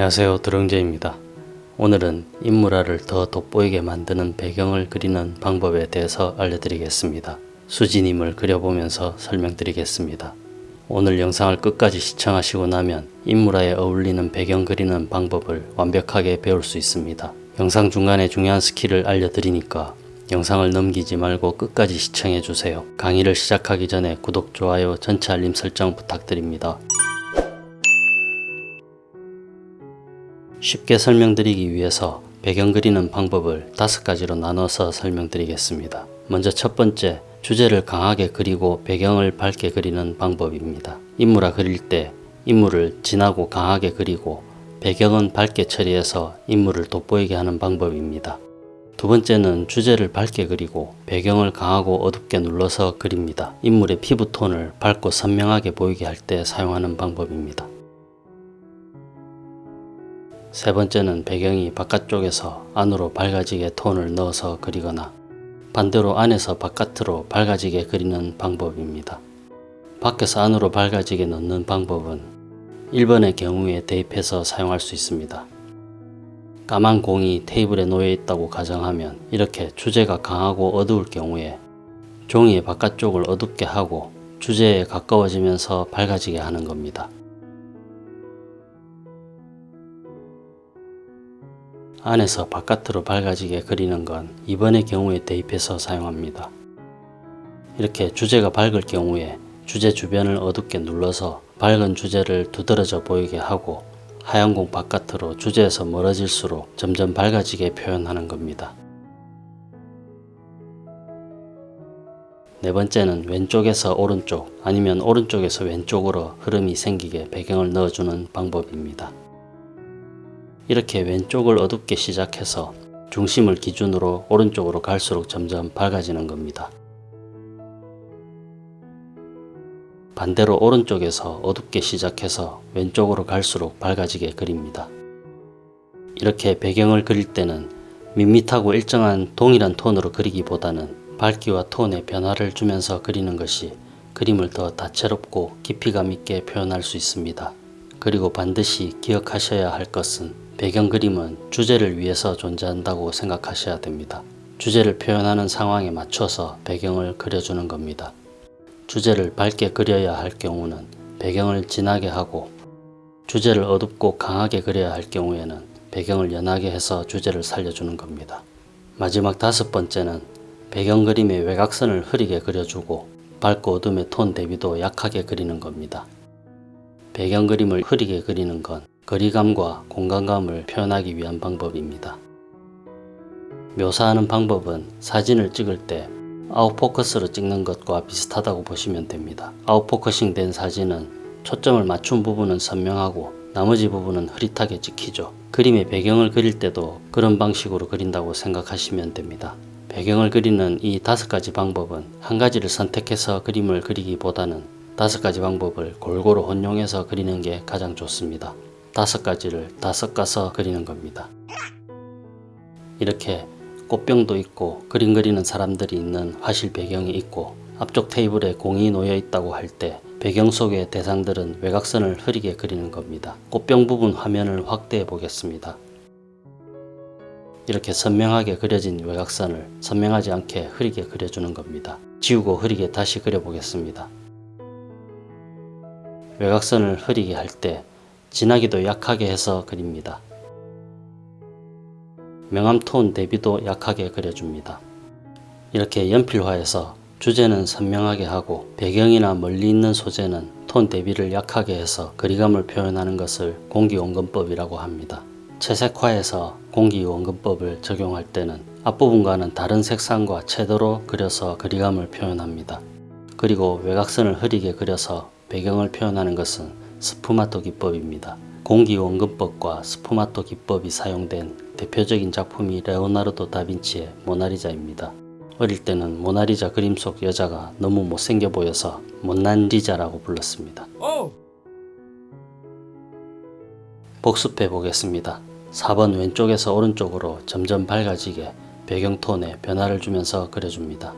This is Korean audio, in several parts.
안녕하세요 드렁제입니다. 오늘은 인물화를 더 돋보이게 만드는 배경을 그리는 방법에 대해서 알려드리겠습니다. 수지님을 그려보면서 설명드리겠습니다. 오늘 영상을 끝까지 시청하시고 나면 인물화에 어울리는 배경 그리는 방법을 완벽하게 배울 수 있습니다. 영상 중간에 중요한 스킬을 알려드리니까 영상을 넘기지 말고 끝까지 시청해주세요. 강의를 시작하기 전에 구독, 좋아요, 전체 알림 설정 부탁드립니다. 쉽게 설명드리기 위해서 배경 그리는 방법을 다섯 가지로 나눠서 설명드리겠습니다. 먼저 첫 번째, 주제를 강하게 그리고 배경을 밝게 그리는 방법입니다. 인물화 그릴 때 인물을 진하고 강하게 그리고 배경은 밝게 처리해서 인물을 돋보이게 하는 방법입니다. 두 번째는 주제를 밝게 그리고 배경을 강하고 어둡게 눌러서 그립니다. 인물의 피부톤을 밝고 선명하게 보이게 할 때 사용하는 방법입니다. 세 번째는 배경이 바깥쪽에서 안으로 밝아지게 톤을 넣어서 그리거나 반대로 안에서 바깥으로 밝아지게 그리는 방법입니다. 밖에서 안으로 밝아지게 넣는 방법은 1번의 경우에 대입해서 사용할 수 있습니다. 까만 공이 테이블에 놓여 있다고 가정하면 이렇게 주제가 강하고 어두울 경우에 종이의 바깥쪽을 어둡게 하고 주제에 가까워지면서 밝아지게 하는 겁니다. 안에서 바깥으로 밝아지게 그리는 건 2번의 경우에 대입해서 사용합니다. 이렇게 주제가 밝을 경우에 주제 주변을 어둡게 눌러서 밝은 주제를 두드러져 보이게 하고 하얀 공 바깥으로 주제에서 멀어질수록 점점 밝아지게 표현하는 겁니다. 네 번째는 왼쪽에서 오른쪽 아니면 오른쪽에서 왼쪽으로 흐름이 생기게 배경을 넣어주는 방법입니다. 이렇게 왼쪽을 어둡게 시작해서 중심을 기준으로 오른쪽으로 갈수록 점점 밝아지는 겁니다. 반대로 오른쪽에서 어둡게 시작해서 왼쪽으로 갈수록 밝아지게 그립니다. 이렇게 배경을 그릴 때는 밋밋하고 일정한 동일한 톤으로 그리기보다는 밝기와 톤의 변화를 주면서 그리는 것이 그림을 더 다채롭고 깊이감 있게 표현할 수 있습니다. 그리고 반드시 기억하셔야 할 것은 배경 그림은 주제를 위해서 존재한다고 생각하셔야 됩니다. 주제를 표현하는 상황에 맞춰서 배경을 그려주는 겁니다. 주제를 밝게 그려야 할 경우는 배경을 진하게 하고 주제를 어둡고 강하게 그려야 할 경우에는 배경을 연하게 해서 주제를 살려주는 겁니다. 마지막 다섯 번째는 배경 그림의 외곽선을 흐리게 그려주고 밝고 어둠의 톤 대비도 약하게 그리는 겁니다. 배경 그림을 흐리게 그리는 건 거리감과 공간감을 표현하기 위한 방법입니다. 묘사하는 방법은 사진을 찍을 때 아웃포커스로 찍는 것과 비슷하다고 보시면 됩니다. 아웃포커싱 된 사진은 초점을 맞춘 부분은 선명하고 나머지 부분은 흐릿하게 찍히죠. 그림의 배경을 그릴 때도 그런 방식으로 그린다고 생각하시면 됩니다. 배경을 그리는 이 다섯 가지 방법은 한 가지를 선택해서 그림을 그리기보다는 다섯 가지 방법을 골고루 혼용해서 그리는 게 가장 좋습니다. 다섯 가지를 다 섞어서 그리는 겁니다. 이렇게 꽃병도 있고 그림 그리는 사람들이 있는 화실 배경이 있고 앞쪽 테이블에 공이 놓여 있다고 할 때 배경 속의 대상들은 외곽선을 흐리게 그리는 겁니다. 꽃병 부분 화면을 확대해 보겠습니다. 이렇게 선명하게 그려진 외곽선을 선명하지 않게 흐리게 그려주는 겁니다. 지우고 흐리게 다시 그려보겠습니다. 외곽선을 흐리게 할 때 진하기도 약하게 해서 그립니다. 명암 톤 대비도 약하게 그려줍니다. 이렇게 연필화해서 주제는 선명하게 하고 배경이나 멀리 있는 소재는 톤 대비를 약하게 해서 거리감을 표현하는 것을 공기원근법이라고 합니다. 채색화해서 공기원근법을 적용할 때는 앞부분과는 다른 색상과 채도로 그려서 거리감을 표현합니다. 그리고 외곽선을 흐리게 그려서 배경을 표현하는 것은 스푸마토 기법입니다. 공기원근법과 스푸마토 기법이 사용된 대표적인 작품이 레오나르도 다빈치의 모나리자입니다. 어릴 때는 모나리자 그림 속 여자가 너무 못생겨 보여서 못난 리자라고 불렀습니다. 복습해 보겠습니다. 4번 왼쪽에서 오른쪽으로 점점 밝아지게 배경톤에 변화를 주면서 그려줍니다.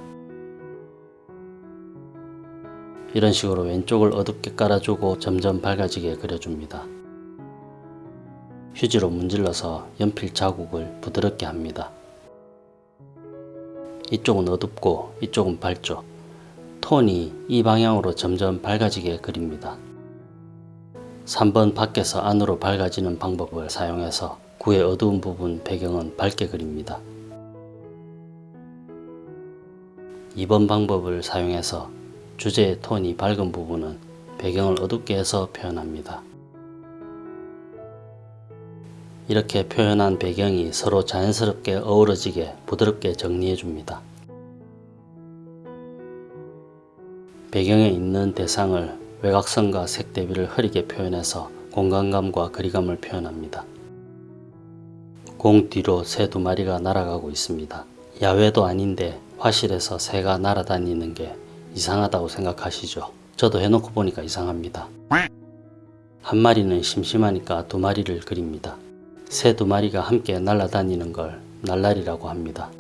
이런 식으로 왼쪽을 어둡게 깔아주고 점점 밝아지게 그려줍니다. 휴지로 문질러서 연필 자국을 부드럽게 합니다. 이쪽은 어둡고 이쪽은 밝죠. 톤이 이 방향으로 점점 밝아지게 그립니다. 3번 밖에서 안으로 밝아지는 방법을 사용해서 구의 어두운 부분 배경은 밝게 그립니다. 2번 방법을 사용해서 주제의 톤이 밝은 부분은 배경을 어둡게 해서 표현합니다. 이렇게 표현한 배경이 서로 자연스럽게 어우러지게 부드럽게 정리해 줍니다. 배경에 있는 대상을 외곽선과 색 대비를 흐리게 표현해서 공간감과 거리감을 표현합니다. 공 뒤로 새 두 마리가 날아가고 있습니다. 야외도 아닌데 화실에서 새가 날아다니는 게 이상하다고 생각하시죠? 저도 해놓고 보니까 이상합니다. 한 마리는 심심하니까 두 마리를 그립니다. 새 두 마리가 함께 날아다니는 걸 날라리라고 합니다.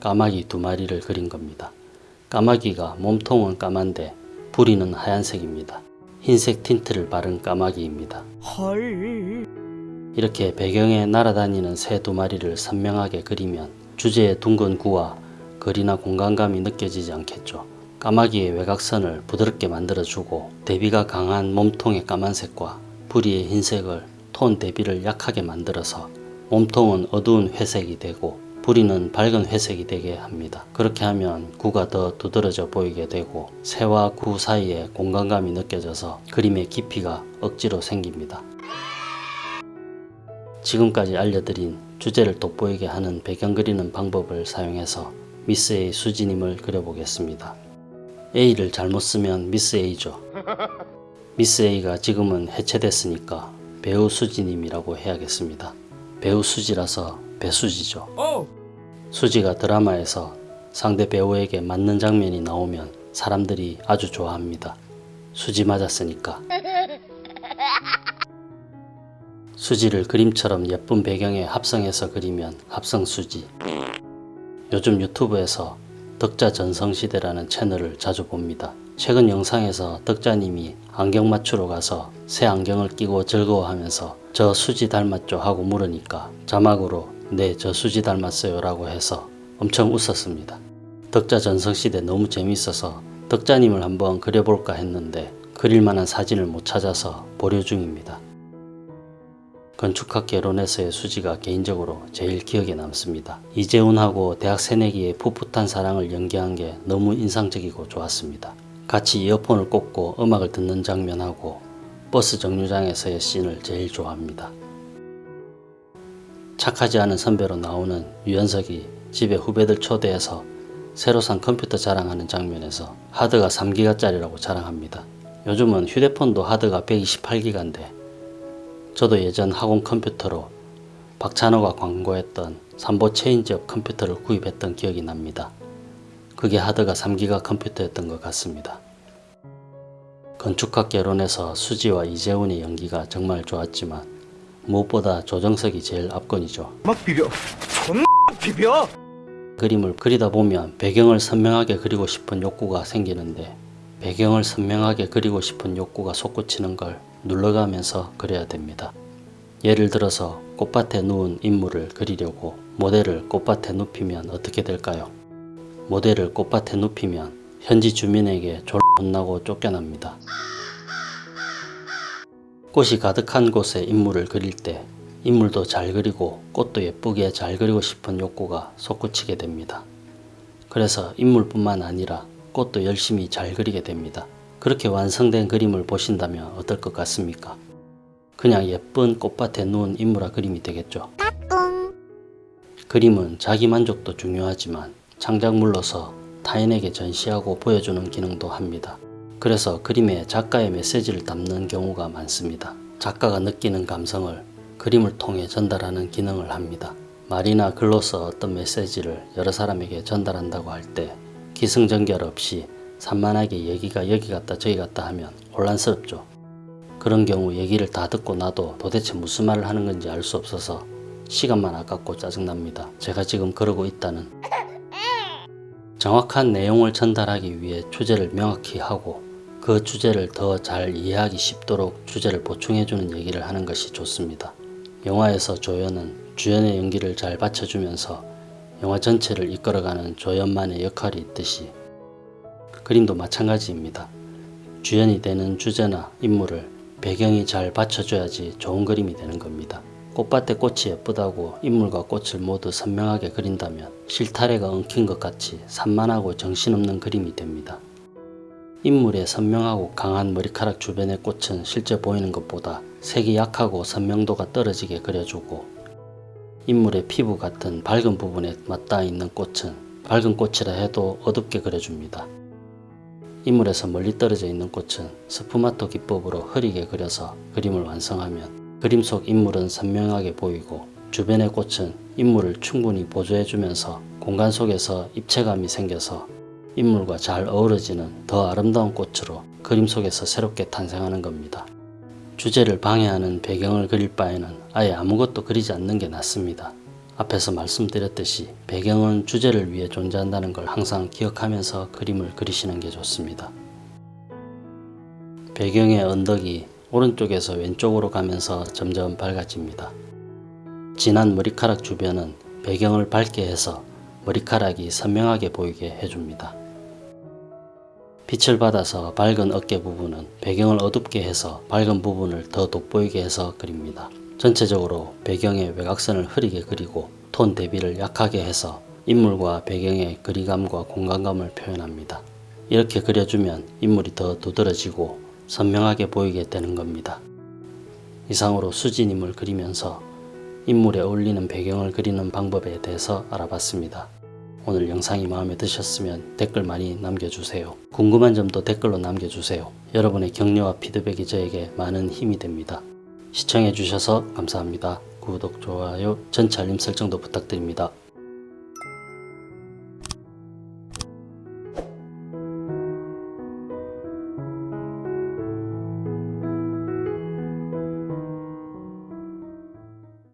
까마귀 두 마리를 그린 겁니다. 까마귀가 몸통은 까만데 부리는 하얀색입니다. 흰색 틴트를 바른 까마귀입니다. 이렇게 배경에 날아다니는 새 두 마리를 선명하게 그리면 주제의 둥근 구와 거리나 공간감이 느껴지지 않겠죠. 까마귀의 외곽선을 부드럽게 만들어주고 대비가 강한 몸통의 까만색과 부리의 흰색을 톤 대비를 약하게 만들어서 몸통은 어두운 회색이 되고 부리는 밝은 회색이 되게 합니다. 그렇게 하면 구가 더 두드러져 보이게 되고 새와 구 사이에 공간감이 느껴져서 그림의 깊이가 억지로 생깁니다. 지금까지 알려드린 주제를 돋보이게 하는 배경 그리는 방법을 사용해서 미스 A 수지님을 그려보겠습니다. A를 잘못 쓰면 미스 A죠. 미스 A가 지금은 해체됐으니까 배우 수지님이라고 해야겠습니다. 배우 수지라서 배수지죠. 수지가 드라마에서 상대 배우에게 맞는 장면이 나오면 사람들이 아주 좋아합니다. 수지 맞았으니까. 수지를 그림처럼 예쁜 배경에 합성해서 그리면 합성수지. 요즘 유튜브에서 덕자 전성시대라는 채널을 자주 봅니다. 최근 영상에서 덕자님이 안경 맞추러 가서 새 안경을 끼고 즐거워하면서 저 수지 닮았죠 하고 물으니까 자막으로 네 저 수지 닮았어요 라고 해서 엄청 웃었습니다. 덕자 전성시대 너무 재밌어서 덕자님을 한번 그려볼까 했는데 그릴만한 사진을 못 찾아서 보류 중입니다. 건축학 개론에서의 수지가 개인적으로 제일 기억에 남습니다. 이재훈하고 대학 새내기의 풋풋한 사랑을 연기한 게 너무 인상적이고 좋았습니다. 같이 이어폰을 꽂고 음악을 듣는 장면하고 버스 정류장에서의 씬을 제일 좋아합니다. 착하지 않은 선배로 나오는 유연석이 집에 후배들 초대해서 새로 산 컴퓨터 자랑하는 장면에서 하드가 3기가짜리라고 자랑합니다. 요즘은 휴대폰도 하드가 128기가인데 저도 예전 학원 컴퓨터로 박찬호가 광고했던 삼보 체인지업 컴퓨터를 구입했던 기억이 납니다. 그게 하드가 3기가 컴퓨터였던 것 같습니다. 건축학 개론에서 수지와 이제훈의 연기가 정말 좋았지만 무엇보다 조정석이 제일 압권이죠. 막 비벼. 존나 비벼. 그림을 그리다 보면 배경을 선명하게 그리고 싶은 욕구가 생기는데 배경을 선명하게 그리고 싶은 욕구가 솟구치는 걸 눌러가면서 그려야 됩니다. 예를 들어서 꽃밭에 누운 인물을 그리려고 모델을 꽃밭에 눕히면 어떻게 될까요? 모델을 꽃밭에 눕히면 현지 주민에게 졸 혼나고 쫓겨납니다. 꽃이 가득한 곳에 인물을 그릴 때 인물도 잘 그리고 꽃도 예쁘게 잘 그리고 싶은 욕구가 솟구치게 됩니다. 그래서 인물뿐만 아니라 꽃도 열심히 잘 그리게 됩니다. 그렇게 완성된 그림을 보신다면 어떨 것 같습니까? 그냥 예쁜 꽃밭에 누운 인물화 그림이 되겠죠. 그림은 자기 만족도 중요하지만 창작물로서 타인에게 전시하고 보여주는 기능도 합니다. 그래서 그림에 작가의 메시지를 담는 경우가 많습니다. 작가가 느끼는 감성을 그림을 통해 전달하는 기능을 합니다. 말이나 글로서 어떤 메시지를 여러 사람에게 전달한다고 할 때 기승전결 없이 산만하게 얘기가 여기 갔다 저기 갔다 하면 혼란스럽죠. 그런 경우 얘기를 다 듣고 나도 도대체 무슨 말을 하는 건지 알 수 없어서 시간만 아깝고 짜증납니다. 제가 지금 그러고 있다는 정확한 내용을 전달하기 위해 주제를 명확히 하고 그그 주제를 더 잘 이해하기 쉽도록 주제를 보충해주는 얘기를 하는 것이 좋습니다. 영화에서 조연은 주연의 연기를 잘 받쳐주면서 영화 전체를 이끌어가는 조연만의 역할이 있듯이 그림도 마찬가지입니다. 주연이 되는 주제나 인물을 배경이 잘 받쳐줘야지 좋은 그림이 되는 겁니다. 꽃밭에 꽃이 예쁘다고 인물과 꽃을 모두 선명하게 그린다면 실타래가 엉킨 것 같이 산만하고 정신없는 그림이 됩니다. 인물의 선명하고 강한 머리카락 주변의 꽃은 실제 보이는 것보다 색이 약하고 선명도가 떨어지게 그려주고 인물의 피부 같은 밝은 부분에 맞닿아 있는 꽃은 밝은 꽃이라 해도 어둡게 그려줍니다. 인물에서 멀리 떨어져 있는 꽃은 스푸마토 기법으로 흐리게 그려서 그림을 완성하면 그림 속 인물은 선명하게 보이고 주변의 꽃은 인물을 충분히 보조해주면서 공간 속에서 입체감이 생겨서 인물과 잘 어우러지는 더 아름다운 꽃으로 그림 속에서 새롭게 탄생하는 겁니다. 주제를 방해하는 배경을 그릴 바에는 아예 아무것도 그리지 않는 게 낫습니다. 앞에서 말씀드렸듯이 배경은 주제를 위해 존재한다는 걸 항상 기억하면서 그림을 그리시는 게 좋습니다. 배경의 언덕이 오른쪽에서 왼쪽으로 가면서 점점 밝아집니다. 진한 머리카락 주변은 배경을 밝게 해서 머리카락이 선명하게 보이게 해줍니다. 빛을 받아서 밝은 어깨 부분은 배경을 어둡게 해서 밝은 부분을 더 돋보이게 해서 그립니다. 전체적으로 배경의 외곽선을 흐리게 그리고 톤 대비를 약하게 해서 인물과 배경의 거리감과 공간감을 표현합니다. 이렇게 그려주면 인물이 더 두드러지고 선명하게 보이게 되는 겁니다. 이상으로 수진임을 그리면서 인물에 어울리는 배경을 그리는 방법에 대해서 알아봤습니다. 오늘 영상이 마음에 드셨으면 댓글 많이 남겨주세요. 궁금한 점도 댓글로 남겨주세요. 여러분의 격려와 피드백이 저에게 많은 힘이 됩니다. 시청해주셔서 감사합니다. 구독, 좋아요, 전체 알림 설정도 부탁드립니다.